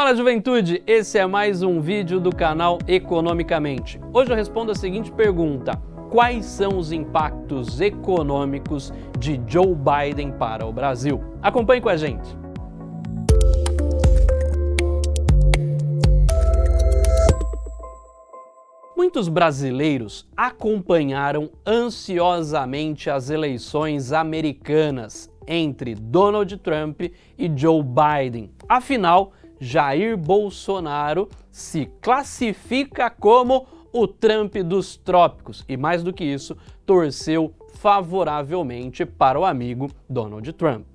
Fala juventude, esse é mais um vídeo do canal Economicamente. Hoje eu respondo a seguinte pergunta, quais são os impactos econômicos de Joe Biden para o Brasil? Acompanhe com a gente. Muitos brasileiros acompanharam ansiosamente as eleições americanas entre Donald Trump e Joe Biden. Afinal, Jair Bolsonaro se classifica como o Trump dos trópicos e, mais do que isso, torceu favoravelmente para o amigo Donald Trump.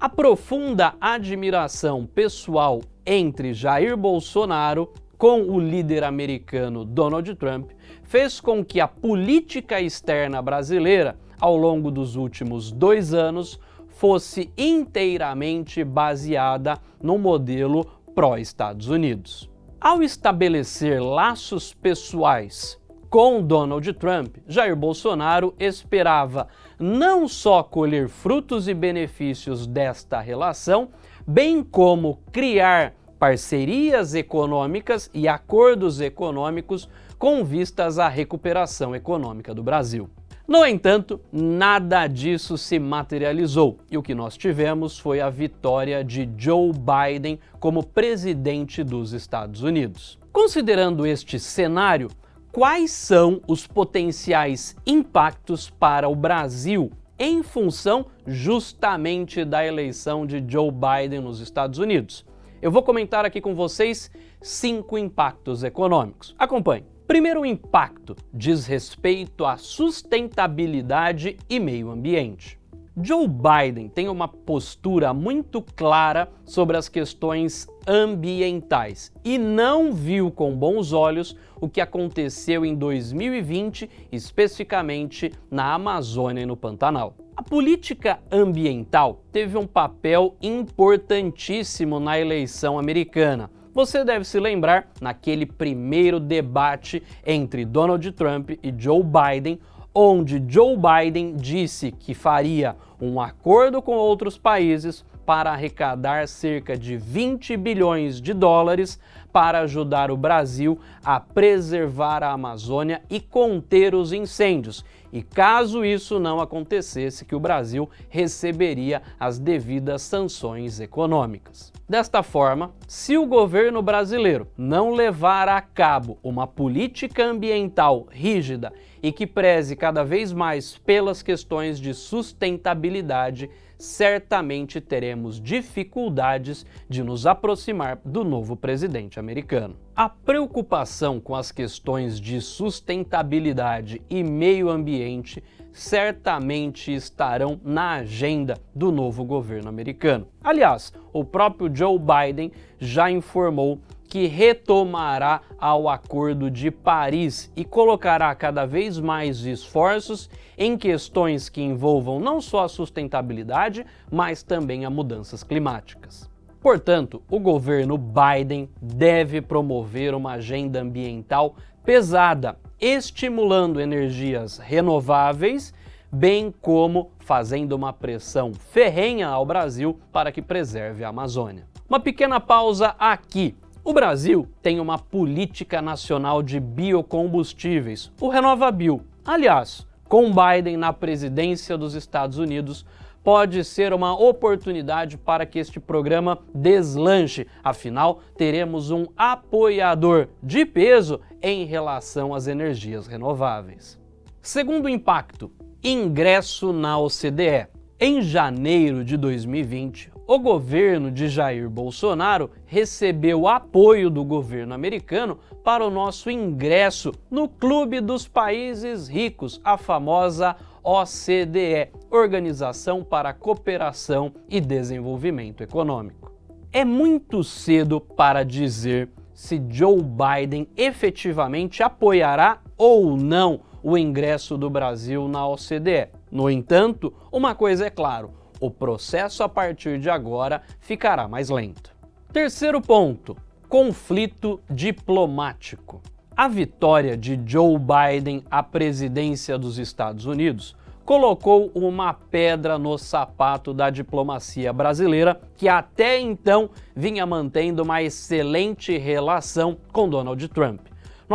A profunda admiração pessoal entre Jair Bolsonaro com o líder americano Donald Trump fez com que a política externa brasileira, ao longo dos últimos dois anos, fosse inteiramente baseada no modelo pró-Estados Unidos. Ao estabelecer laços pessoais com Donald Trump, Jair Bolsonaro esperava não só colher frutos e benefícios desta relação, bem como criar parcerias econômicas e acordos econômicos com vistas à recuperação econômica do Brasil. No entanto, nada disso se materializou e o que nós tivemos foi a vitória de Joe Biden como presidente dos Estados Unidos. Considerando este cenário, quais são os potenciais impactos para o Brasil em função justamente da eleição de Joe Biden nos Estados Unidos? Eu vou comentar aqui com vocês cinco impactos econômicos. Acompanhe. Primeiro impacto diz respeito à sustentabilidade e meio ambiente. Joe Biden tem uma postura muito clara sobre as questões ambientais e não viu com bons olhos o que aconteceu em 2020, especificamente na Amazônia e no Pantanal. A política ambiental teve um papel importantíssimo na eleição americana, você deve se lembrar naquele primeiro debate entre Donald Trump e Joe Biden, onde Joe Biden disse que faria um acordo com outros países para arrecadar cerca de 20 bilhões de dólares para ajudar o Brasil a preservar a Amazônia e conter os incêndios. E caso isso não acontecesse, que o Brasil receberia as devidas sanções econômicas. Desta forma, se o governo brasileiro não levar a cabo uma política ambiental rígida e que preze cada vez mais pelas questões de sustentabilidade, certamente teremos dificuldades de nos aproximar do novo presidente americano. A preocupação com as questões de sustentabilidade e meio ambiente certamente estarão na agenda do novo governo americano. Aliás, o próprio Joe Biden já informou que retomará ao Acordo de Paris e colocará cada vez mais esforços em questões que envolvam não só a sustentabilidade, mas também a mudanças climáticas. Portanto, o governo Biden deve promover uma agenda ambiental pesada, estimulando energias renováveis, bem como fazendo uma pressão ferrenha ao Brasil para que preserve a Amazônia. Uma pequena pausa aqui o Brasil tem uma política nacional de biocombustíveis, o RenovaBio. Aliás, com Biden na presidência dos Estados Unidos, pode ser uma oportunidade para que este programa deslanche. Afinal, teremos um apoiador de peso em relação às energias renováveis. Segundo impacto, ingresso na OCDE. Em janeiro de 2020, o governo de Jair Bolsonaro recebeu apoio do governo americano para o nosso ingresso no Clube dos Países Ricos, a famosa OCDE, Organização para Cooperação e Desenvolvimento Econômico. É muito cedo para dizer se Joe Biden efetivamente apoiará ou não o ingresso do Brasil na OCDE. No entanto, uma coisa é claro, o processo a partir de agora ficará mais lento. Terceiro ponto, conflito diplomático. A vitória de Joe Biden à presidência dos Estados Unidos colocou uma pedra no sapato da diplomacia brasileira, que até então vinha mantendo uma excelente relação com Donald Trump.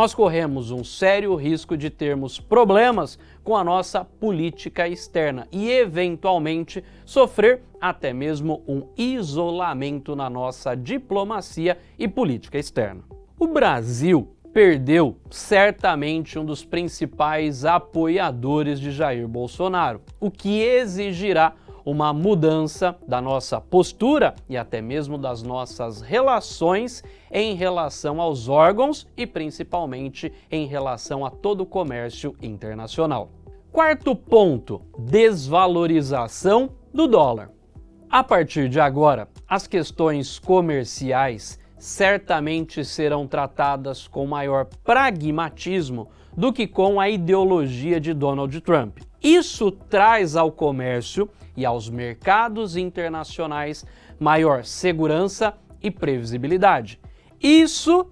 Nós corremos um sério risco de termos problemas com a nossa política externa e, eventualmente, sofrer até mesmo um isolamento na nossa diplomacia e política externa. O Brasil perdeu certamente um dos principais apoiadores de Jair Bolsonaro, o que exigirá uma mudança da nossa postura e até mesmo das nossas relações em relação aos órgãos e principalmente em relação a todo o comércio internacional. Quarto ponto, desvalorização do dólar. A partir de agora, as questões comerciais certamente serão tratadas com maior pragmatismo do que com a ideologia de Donald Trump. Isso traz ao comércio e aos mercados internacionais maior segurança e previsibilidade. Isso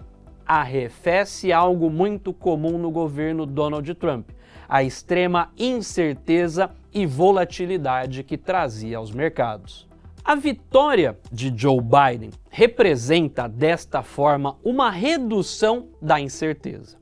arrefece algo muito comum no governo Donald Trump, a extrema incerteza e volatilidade que trazia aos mercados. A vitória de Joe Biden representa, desta forma, uma redução da incerteza.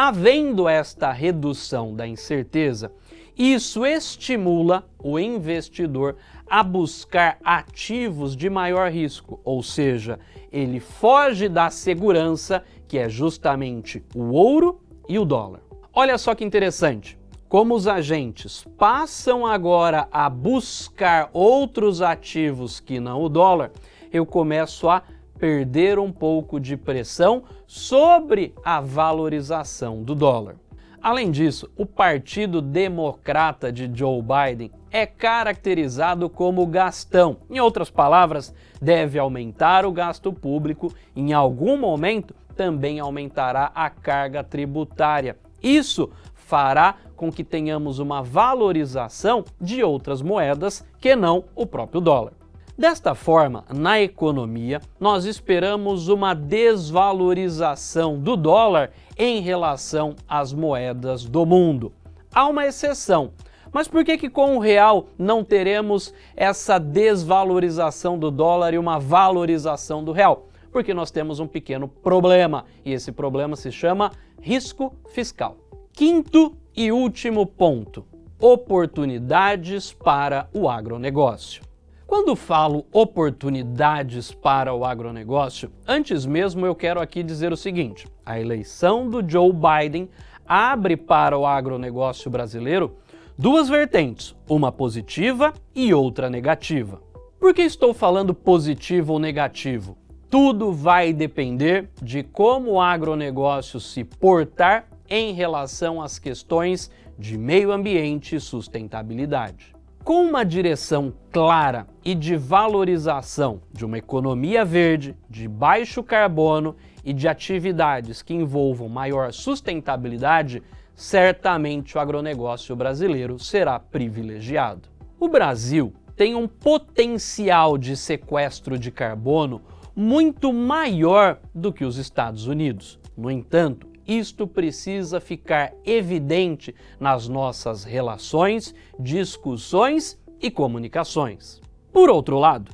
Havendo esta redução da incerteza, isso estimula o investidor a buscar ativos de maior risco, ou seja, ele foge da segurança, que é justamente o ouro e o dólar. Olha só que interessante, como os agentes passam agora a buscar outros ativos que não o dólar, eu começo a perder um pouco de pressão sobre a valorização do dólar. Além disso, o Partido Democrata de Joe Biden é caracterizado como gastão. Em outras palavras, deve aumentar o gasto público, em algum momento também aumentará a carga tributária. Isso fará com que tenhamos uma valorização de outras moedas que não o próprio dólar. Desta forma, na economia, nós esperamos uma desvalorização do dólar em relação às moedas do mundo. Há uma exceção, mas por que, que com o real não teremos essa desvalorização do dólar e uma valorização do real? Porque nós temos um pequeno problema, e esse problema se chama risco fiscal. Quinto e último ponto, oportunidades para o agronegócio. Quando falo oportunidades para o agronegócio, antes mesmo eu quero aqui dizer o seguinte, a eleição do Joe Biden abre para o agronegócio brasileiro duas vertentes, uma positiva e outra negativa. Por que estou falando positivo ou negativo? Tudo vai depender de como o agronegócio se portar em relação às questões de meio ambiente e sustentabilidade. Com uma direção clara e de valorização de uma economia verde, de baixo carbono e de atividades que envolvam maior sustentabilidade, certamente o agronegócio brasileiro será privilegiado. O Brasil tem um potencial de sequestro de carbono muito maior do que os Estados Unidos. No entanto, isto precisa ficar evidente nas nossas relações, discussões e comunicações. Por outro lado,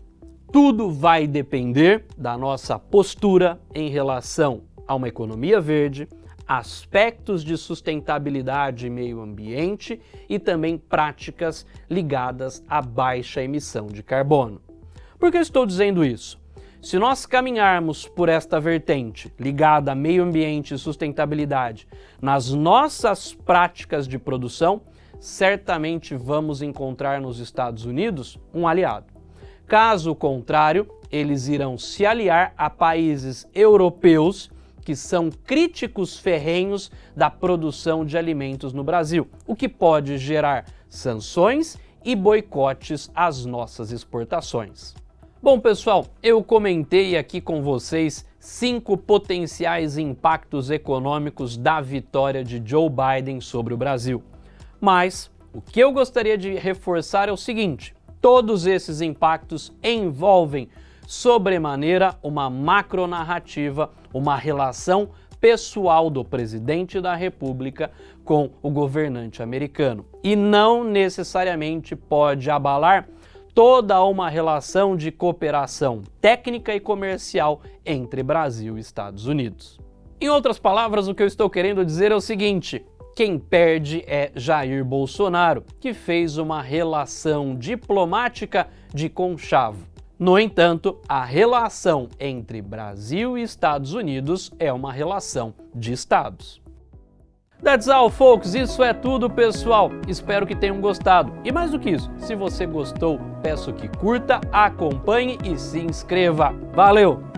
tudo vai depender da nossa postura em relação a uma economia verde, aspectos de sustentabilidade e meio ambiente e também práticas ligadas à baixa emissão de carbono. Por que estou dizendo isso? Se nós caminharmos por esta vertente ligada a meio ambiente e sustentabilidade nas nossas práticas de produção, certamente vamos encontrar nos Estados Unidos um aliado. Caso contrário, eles irão se aliar a países europeus que são críticos ferrenhos da produção de alimentos no Brasil, o que pode gerar sanções e boicotes às nossas exportações. Bom, pessoal, eu comentei aqui com vocês cinco potenciais impactos econômicos da vitória de Joe Biden sobre o Brasil. Mas o que eu gostaria de reforçar é o seguinte, todos esses impactos envolvem sobremaneira uma macronarrativa, uma relação pessoal do presidente da República com o governante americano e não necessariamente pode abalar toda uma relação de cooperação técnica e comercial entre Brasil e Estados Unidos. Em outras palavras, o que eu estou querendo dizer é o seguinte, quem perde é Jair Bolsonaro, que fez uma relação diplomática de conchavo. No entanto, a relação entre Brasil e Estados Unidos é uma relação de estados. That's all, folks. Isso é tudo, pessoal. Espero que tenham gostado. E mais do que isso, se você gostou, peço que curta, acompanhe e se inscreva. Valeu!